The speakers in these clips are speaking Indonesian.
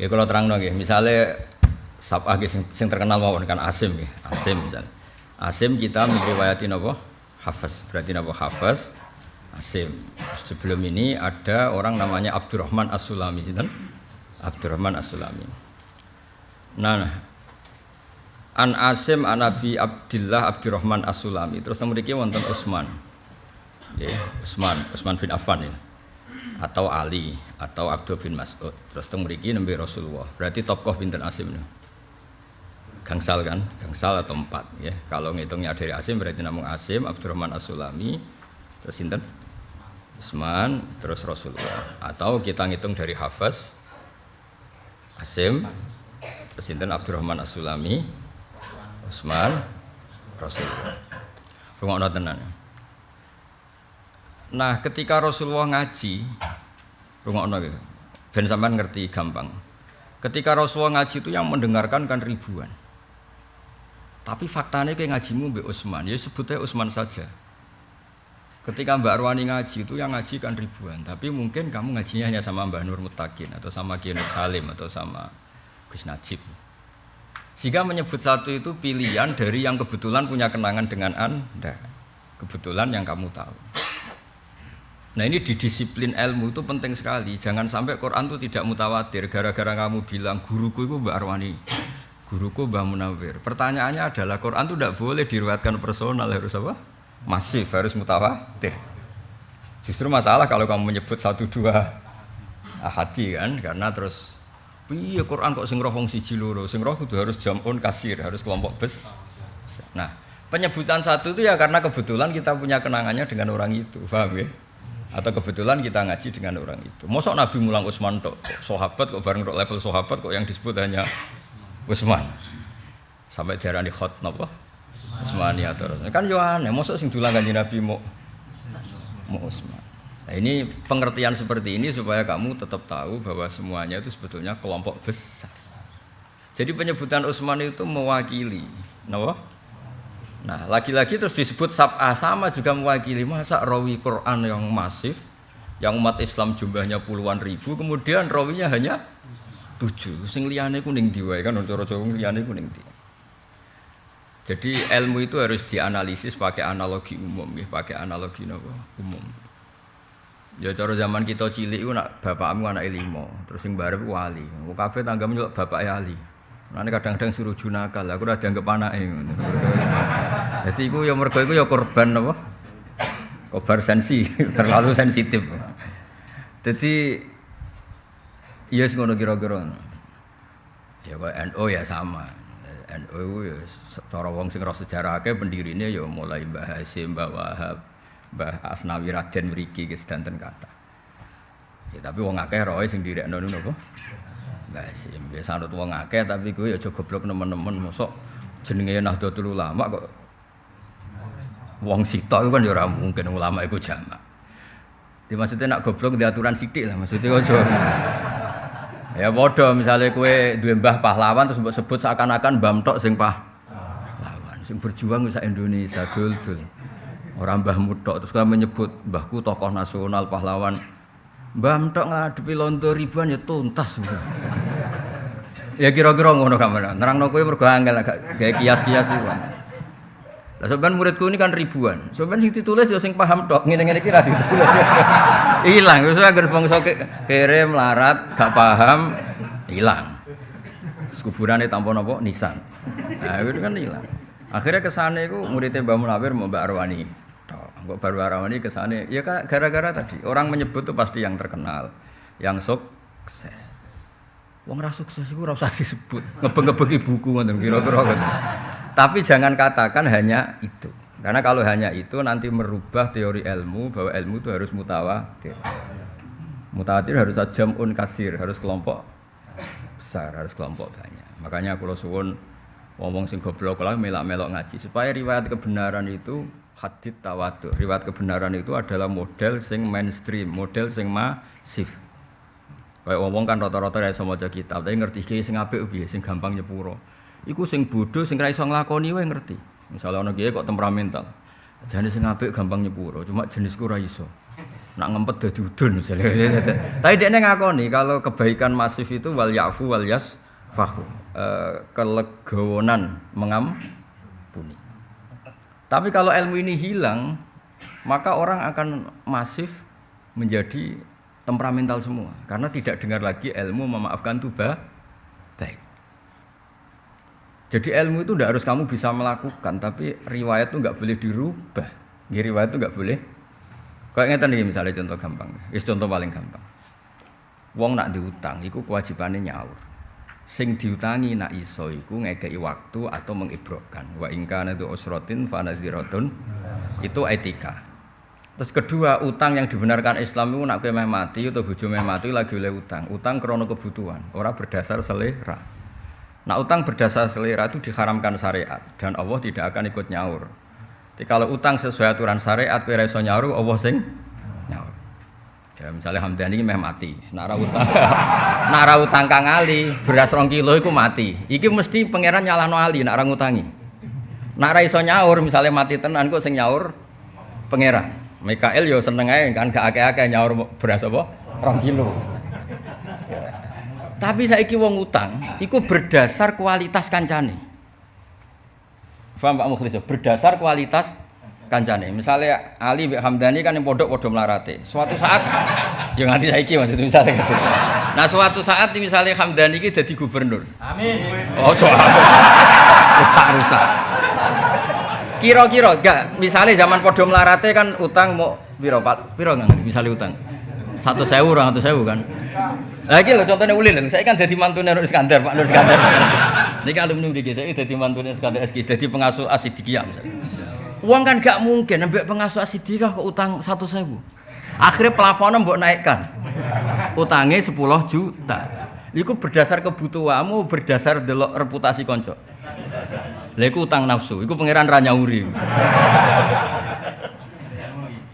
Ya kalau terang nggih, misalnya sabah sing, sing terkenal mawon kan Asim nggih. Asim misalnya. Asim kita meriwayati napa? Hafiz. Berarti napa Hafiz? Asim. Sebelum ini ada orang namanya Abdurrahman As-Sulami, sinten? Abdurrahman As-Sulami. Nah, An Asim an Abi Abdillah Abdurrahman As-Sulami. Terus memiliki wonten Utsman. Ya, Utsman, Utsman bin Affan ya. Atau Ali atau Abdul bin Mas'ud. Terus teng mriki nembe Rasulullah. Berarti tokoh pinten Asim nih. Gangsal kan? Gangsal atau empat ya. Kalau ngitungnya dari Asim berarti namun Asim, Abdurrahman As-Sulami, terus sinten? Utsman, terus Rasulullah. Atau kita ngitung dari Hafiz Asim, terus sinten Abdurrahman As-Sulami, Utsman, Rasulullah. Rungokno tenan. Nah, ketika Rasulullah ngaji, rungokno gitu. Ben sampean ngerti gampang. Ketika Rasulullah ngaji itu yang mendengarkan kan ribuan. Tapi faktanya kayak ngajimu Mbak Utsman, ya sebutnya Utsman saja. Ketika Mbak Arwani ngaji itu yang ngaji kan ribuan, tapi mungkin kamu ngajinya hanya sama Mbak Nur Mutakin atau sama Kiai Salim atau sama Gus Najib. Sehingga menyebut satu itu pilihan dari yang kebetulan punya kenangan dengan Anda. Kebetulan yang kamu tahu. Nah ini di disiplin ilmu itu penting sekali. Jangan sampai Quran itu tidak mutawatir. Gara-gara kamu bilang guruku itu Mbak Arwani, guruku Mbak Munawir. Pertanyaannya adalah Quran itu tidak boleh diriwayatkan personal harus apa? Masif harus mutawatir. Justru masalah kalau kamu menyebut satu dua ahadi kan, karena terus Iya Quran kok sing roh wong siji loro, sing roh kudu harus jamun kasir, harus kelompok bes. Nah, penyebutan satu itu ya karena kebetulan kita punya kenangannya dengan orang itu, paham ya? Atau kebetulan kita ngaji dengan orang itu. Mosok Nabi mulang Utsman tok, sahabat kok bareng level sahabat kok yang disebut hanya Utsman. Sampai diarani khot napa? Utsmani atau kan yo aneh, mosok sing dulang kanjeng Nabi mau mau Utsman. Nah, ini pengertian seperti ini supaya kamu tetap tahu bahwa semuanya itu sebetulnya kelompok besar. Jadi penyebutan Utsman itu mewakili, no? Nah, lagi-lagi terus disebut sab'ah sama juga mewakili masa rawi Quran yang masif, yang umat Islam jumlahnya puluhan ribu, kemudian rawinya hanya tujuh. Sing liyane kuning diwae kan cara Jawa liyane kuning di. Jadi ilmu itu harus dianalisis pakai analogi umum, ya, pakai analogi nopo umum. Ya cara zaman kita cilik iku nak bapakmu anak limo, terus sing barep wali. Wong kabeh tanggamu bapak ali. Nah kadang-kadang suruh junakal, aku udah dianggap anake ngono. Jadi iku ya mergo iku ya korban apa? Kobar sensi, terlalu sensitif. Jadi iya yes, ngono kira-kira. Ya kok NU ya sama. NU ya cara wong sing roh sejarah akeh pendirine ya mulai Mbah Hasim, Mbah Wahab, Mbah Asnawi Raden mriki ki sedanten kata. Ya tapi wong akeh roe sing direkno niku napa? Mbah Hasim. Ya sanut wong akeh tapi kuwi ya aja goblok nemen-nemen mosok jenenge Nahdlatul Ulama kok wong sita itu kan ya mungkin ulama iku jamak. Di maksudnya nak goblok di aturan sidik lah maksudnya aja. ya bodoh misalnya kue dua mbah pahlawan terus mbok sebut seakan-akan mbah tok sing pahlawan sing berjuang bisa Indonesia dul dul. Orang mbah mutok terus kamu menyebut mbahku tokoh nasional pahlawan. Mbah mutok ngadepi londo ribuan ya tuntas. ya kira-kira ngono kamu. Nerangno kowe mergo angel agak kayak kias-kias iku. Lah sampean muridku ini kan ribuan. Sampean sing ditulis ya sing paham tok, ngene-ngene iki ra ditulis. Hilang, wis anggere bangsa kere melarat, gak paham, hilang. Kuburane tanpa napa nisan. Nah, itu kan hilang. Akhirnya kesane iku muridnya Mbah Munawir Mbak Arwani. Kok baru Arwani kesane ya gara-gara tadi orang menyebut tuh pasti yang terkenal, yang sukses. Wong ra sukses iku ora disebut. Ngebeng-ngebengi buku ngoten kira-kira ngoten. Tapi jangan katakan hanya itu. Karena kalau hanya itu nanti merubah teori ilmu bahwa ilmu itu harus mutawatir. Mutawatir harus jamun kasir, harus kelompok besar, harus kelompok banyak. Makanya kalau suwun ngomong sing goblok lah melak-melok ngaji supaya riwayat kebenaran itu hadit tawatur. Riwayat kebenaran itu adalah model sing mainstream, model sing masif. Kayak ngomong kan rata-rata ya sama kitab, tapi ngerti ki sing apik sing gampang nyepuro. Iku sing bodoh sing ra iso nglakoni wae ngerti. Misalnya ana kiye kok temperamental. Jenis sing apik gampang nyepuro, cuma jenisku ra iso. nak ngempet dadi udun misalnya. Tapi dia ngakoni kalau kebaikan masif itu wal yafu wal yas fahu. E, kelegowonan mengampuni. Tapi kalau ilmu ini hilang, maka orang akan masif menjadi temperamental semua karena tidak dengar lagi ilmu memaafkan itu baik. Jadi ilmu itu tidak harus kamu bisa melakukan, tapi riwayat itu nggak boleh dirubah. Ya, riwayat itu nggak boleh Kayak ngeten nih misalnya contoh gampang. Is contoh paling gampang. Wong nak diutang, iku kewajibannya nyaur. Sing diutangi nak iso iku ngekei waktu atau mengibrokkan. Wa ingkana itu usrotin fanaziratun. Itu etika. Terus kedua, utang yang dibenarkan Islam itu nak meh mati atau bojo mati lagi oleh utang. Utang krono kebutuhan, orang berdasar selera. Nah utang berdasar selera itu diharamkan syariat dan Allah tidak akan ikut nyaur. Jadi kalau utang sesuai aturan syariat kowe iso nyaur Allah sing nyaur. Ya misalnya Hamdani ini meh mati, nara utang nara utang Kang Ali beras rong kilo itu mati. Iki mesti pangeran nyalahno Ali nara ngutangi. Nara iso nyaur misalnya mati tenan kok sing nyaur pangeran. Mikael yo seneng ae kan gak akeh-akeh nyaur beras apa? Rong kilo. Tapi saiki wong utang iku berdasar kualitas kancane. Faham Pak Mukhlis berdasar kualitas kancane. Misalnya Ali Mbak Hamdani kan yang pondok podo melarate. Suatu saat yang nanti saiki maksudnya misalnya Nah suatu saat misalnya Hamdani ini jadi gubernur. Amin. Oh coba. rusak rusak. Kira-kira enggak misalnya zaman podo melarate kan utang mau piro Pak? Piro nggak misalnya utang? Satu sewu orang satu sewu kan? Lagi loh contohnya ulil, saya kan jadi mantu Nur Iskandar, Pak Nur Iskandar. Ini kan alumni di saya jadi mantu Nur Iskandar SK, jadi pengasuh asidikia misalnya. Uang kan gak mungkin, ambil pengasuh asidikia ke utang satu sewu. Akhirnya plafonnya mbok naikkan, utangnya 10 juta. Iku berdasar kebutuhanmu, berdasar delok reputasi konco. Lha utang nafsu, iku pangeran Ranyauri.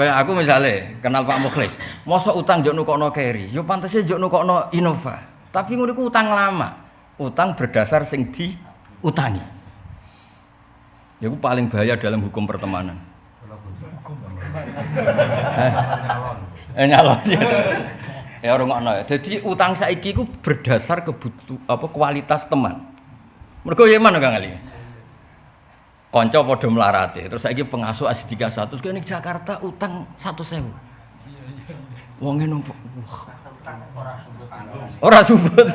Kayak aku misalnya kenal Pak Mukhlis, mosok utang jok nukokno carry, yo pantasnya jok nukokno Innova. Tapi ngono utang lama. Utang berdasar sing di utangi. Ya itu paling bahaya dalam hukum pertemanan. eh, eh nyalon. ya orang ngono ya. Jadi utang saiki ku berdasar kebutuh apa kualitas teman. Mergo ya mana Kang Ali? Konco podo melarate terus lagi pengasuh asli tiga satu terus di Jakarta utang satu sewu. Wongnya numpuk. Orang subut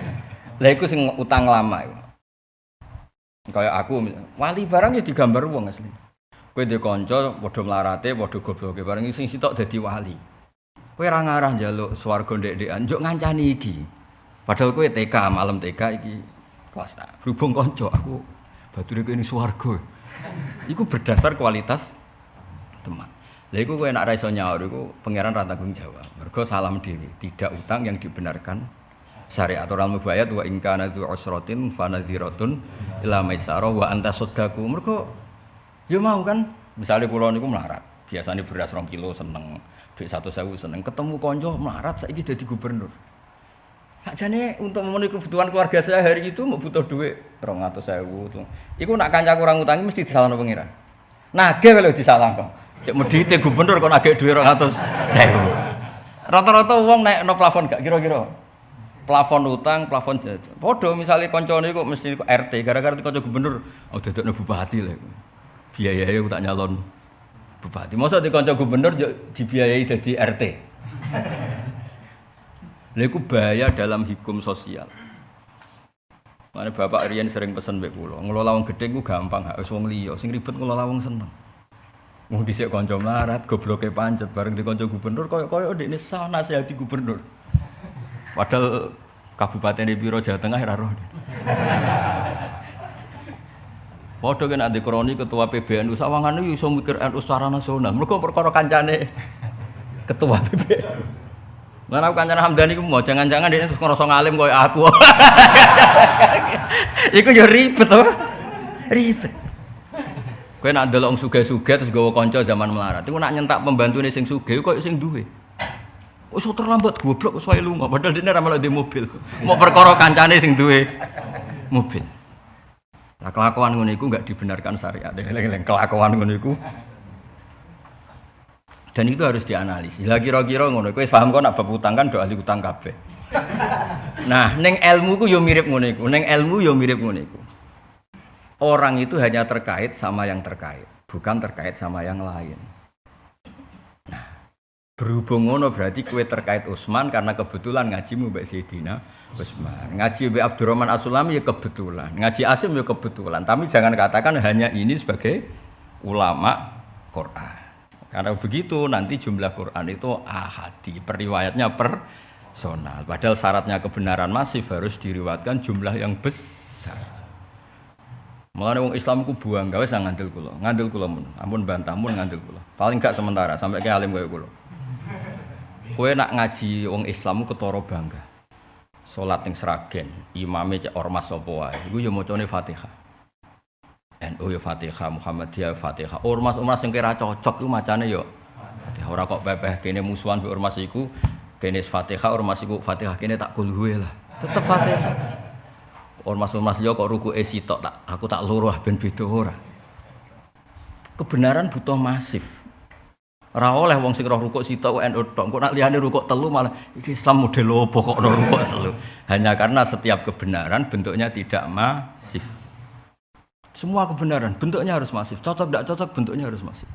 lah itu sing utang lama kayak aku wali barang ya digambar wong asli. Kue di konco podo melarate podo goblok barang sing sitok jadi wali. Kue orang arah jaluk suarga dek-dekan juk ngancani iki. Padahal kue TK malam TK iki kelas berhubung konco aku batu ini suwargo itu berdasar kualitas teman. Lah itu gue nak raiso nyaur itu pangeran tanggung jawab. Mergo salam dewi tidak utang yang dibenarkan. Syariat orang mubayat wa ingkana itu usrotin fanaziratun ila maisarah wa anta sodaku mergo ya mau kan? Misalnya pulau niku melarat. Biasanya beras rong kilo seneng duit satu sewu seneng. Ketemu konco melarat saya jadi gubernur Sakjane untuk memenuhi kebutuhan keluarga saya hari itu mau butuh duit rong atau sewu tuh. Iku nak kanca kurang utangi mesti disalahno pengiran. Nage kalau disalahno. Cek medite gubernur kok nage duit rong atau sewu. Rata-rata uang naik no plafon gak kira-kira. Plafon utang, plafon jatuh. Podo misalnya koncone kok mesti RT gara-gara konco gubernur, oh dadekno bupati lah. Biayanya tak nyalon bupati. Masa di konco gubernur dibiayai jadi RT. Lha bahaya dalam hukum sosial. Mana Bapak Rian sering pesen mbek kula, ngelola wong gedhe ku gampang, gak wis wong liya, sing ribet ngelola wong seneng. Wong dhisik kanca melarat, gobloke pancet bareng di kanca gubernur koyo-koyo ndekne sah nasihati gubernur. Padahal Kabupaten di Biro Jawa Tengah ora roh. Padha kan ade kroni ketua PBNU sawangane iso mikir NU secara nasional. Mergo perkara kancane ketua PBNU. Lan aku kancane Hamdani ku mau jangan-jangan dia terus ngerasa ngalim koyo aku. Iku yo ribet to. Ribet. Kowe nak ndelok wong sugih-sugih terus gawa kanca zaman melarat. Iku nak nyentak pembantune sing sugih koyo sing duwe. Kok iso terlambat goblok kok wae lunga padahal dene ra malah di mobil. Mau perkara kancane sing duwe mobil. Lah kelakuan ngono iku enggak dibenarkan syariat. Kelakuan ngono iku Dan itu harus dianalisis. Lah kira-kira ngono, kowe paham kok nak bab utang kan do ahli utang kabeh. Nah, neng ilmu ku yo mirip ngono iku. Neng ilmu yo mirip ngono iku. Orang itu hanya terkait sama yang terkait, bukan terkait sama yang lain. Nah, berhubung ngono berarti kue terkait Utsman karena kebetulan ngajimu Mbak Sayyidina Utsman. Ngaji Mbak Abdurrahman Asulami ya kebetulan. Ngaji Asim ya kebetulan. Tapi jangan katakan hanya ini sebagai ulama Quran. Karena begitu nanti jumlah Quran itu ahadi, periwayatnya personal. Padahal syaratnya kebenaran masif harus diriwatkan jumlah yang besar. Mulane wong Islam ku buang gawe sang ngandel kula. Ngandel kula mun, ampun bantah mun ngandel kula. Paling gak sementara sampai ke alim kaya kula. Kowe nak ngaji wong Islam ketara bangga. Salat ning Sragen, imame cek ormas sapa wae. Iku ya Fatihah. NU ya Fatihah, Muhammadiyah Fatihah. Ormas-ormas yang kira cocok itu macane yo. Fatihah ora kok bebeh kene musuhan be ormas iku kene Fatihah ormas iku Fatihah kene tak kulhuwe lah. Tetep Fatihah. Ormas-ormas yo kok ruku sitok tak aku tak luruh ben beda ora. Kebenaran butuh masif. Ora oleh wong sing roh rukuk sitok NU tok. Kok nak liyane rukuk telu malah iki Islam model opo kok roh rukuk telu. Hanya karena setiap kebenaran bentuknya tidak masif. Semua kebenaran bentuknya harus masif. Cocok tidak cocok bentuknya harus masif.